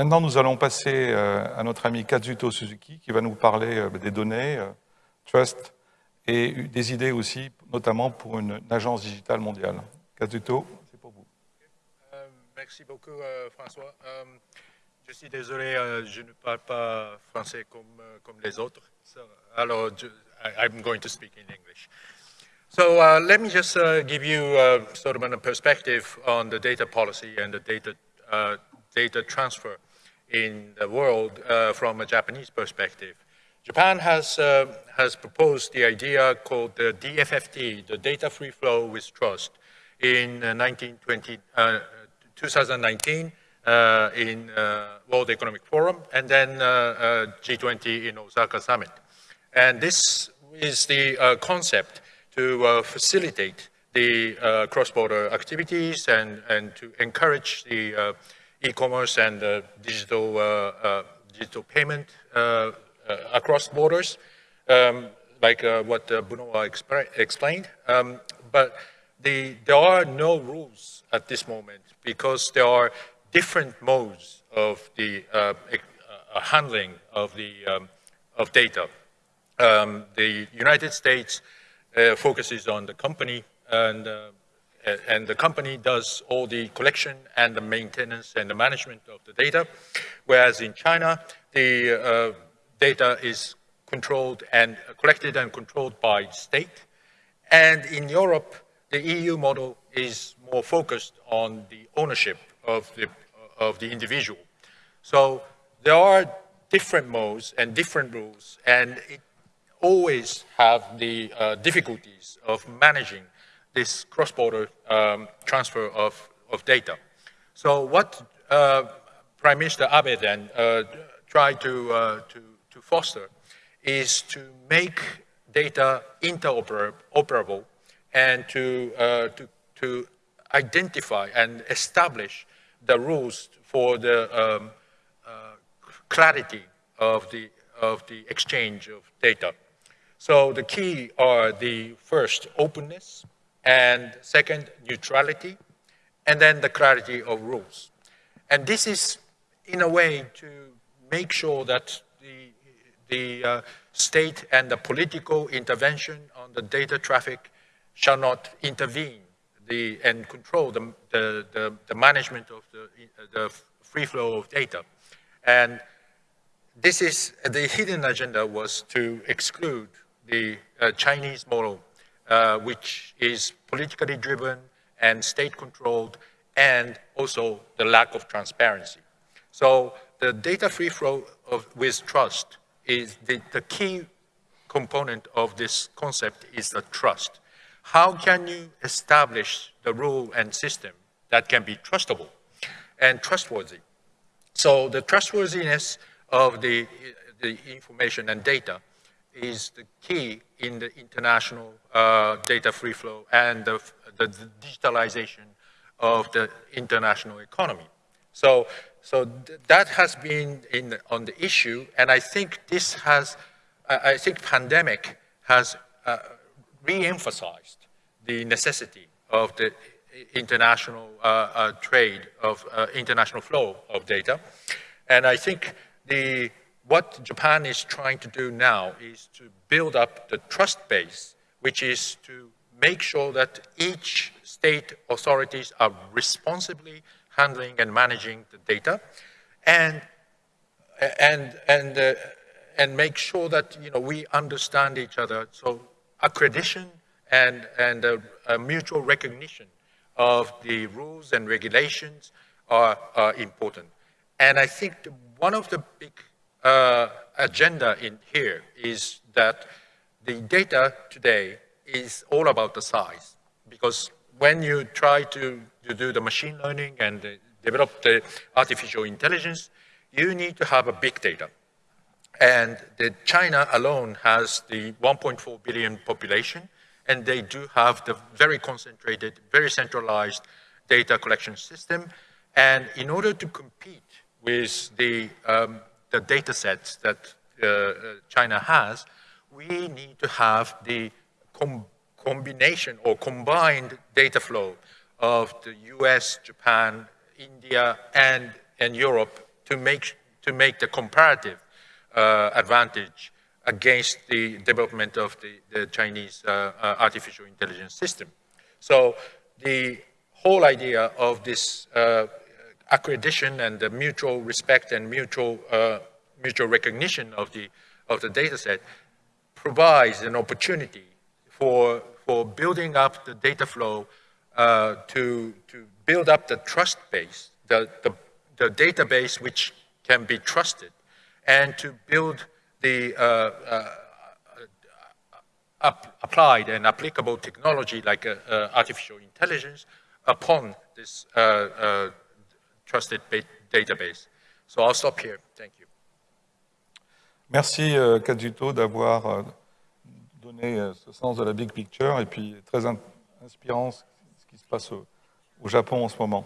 Maintenant, nous allons passer euh, à notre ami Kazuto Suzuki qui va nous parler euh, des données, euh, trust et des idées aussi, notamment pour une, agence digitale mondiale. Kazuto, c'est pour vous. merci beaucoup, François. je suis désolé, je ne parle pas français comme, comme les autres. alors, I'm going to speak in English. So uh, let me just uh, give you uh, sort of a perspective on the data policy and the data, data transfer in the world uh, from a Japanese perspective. Japan has, uh, has proposed the idea called the DFFT, the Data Free Flow with Trust, in 1920, uh, uh, 2019 uh, in World Economic Forum and then G20 in Osaka Summit. And this is the concept to facilitate the cross-border activities and, and to encourage the e-commerce and uh, digital, uh, uh, digital payment across borders, um, like what uh, Benoit explained. Um, but the, there are no rules at this moment because there are different modes of the handling of the um, of data. Um, the United States uh, focuses on the company and uh, and the company does all the collection and the maintenance and the management of the data, whereas in China, the uh, data is controlled and collected and controlled by state. And in Europe, the EU model is more focused on the ownership of the, of the individual. So there are different modes and different rules, and it always have the uh, difficulties of managing this cross-border um, transfer of, of data. So what uh, Prime Minister Abe then uh, tried to, uh, to, to foster is to make data interoperable and to, uh, to, to identify and establish the rules for the um, uh, clarity of the, of the exchange of data. So the key are the first openness, and second, neutrality, and then the clarity of rules. And this is, in a way, to make sure that the, the uh, state and the political intervention on the data traffic shall not intervene the, and control the, the, the, management of the, the free flow of data. And this is, the hidden agenda was to exclude the uh, Chinese model uh, which is politically driven and state-controlled, and also the lack of transparency. So the data free flow of, with trust is the, the key component of this concept is the trust. How can you establish the rule and system that can be trustable and trustworthy? So the trustworthiness of the, the information and data is the key in the international uh, data free flow and the, the, digitalization of the international economy. So, so th that has been in, on the issue, and I think this has, I, I think pandemic has uh, re-emphasized the necessity of the international uh, uh trade of uh, international flow of data. And I think the what Japan is trying to do now is to build up the trust base, which is to make sure that each state authorities are responsibly handling and managing the data and, and, and, uh, and make sure that you know, we understand each other. So accreditation and, and a, a mutual recognition of the rules and regulations are, are important. And I think one of the big uh, agenda in here is that the data today is all about the size. Because when you try to, to do the machine learning and develop the artificial intelligence, you need to have a big data. And the China alone has the 1.4 billion population, and they do have the very concentrated, very centralized data collection system. And in order to compete with the um, the data sets that uh, uh, China has, we need to have the com combination or combined data flow of the US, Japan, India, and, and Europe to make, to make the comparative uh, advantage against the development of the, the Chinese uh, uh, artificial intelligence system. So the whole idea of this uh, accreditation and the mutual respect and mutual, uh, mutual recognition of the, of the data set provides an opportunity for, for building up the data flow uh, to, to build up the trust base, the, the, the database which can be trusted, and to build the uh, uh, applied and applicable technology like uh, uh, artificial intelligence upon this trusted database. So I'll stop here. Thank you. Merci euh, Kazuto d'avoir euh, donné euh, ce sens de la big picture et puis très inspirant ce qui se passe au Japon en ce moment.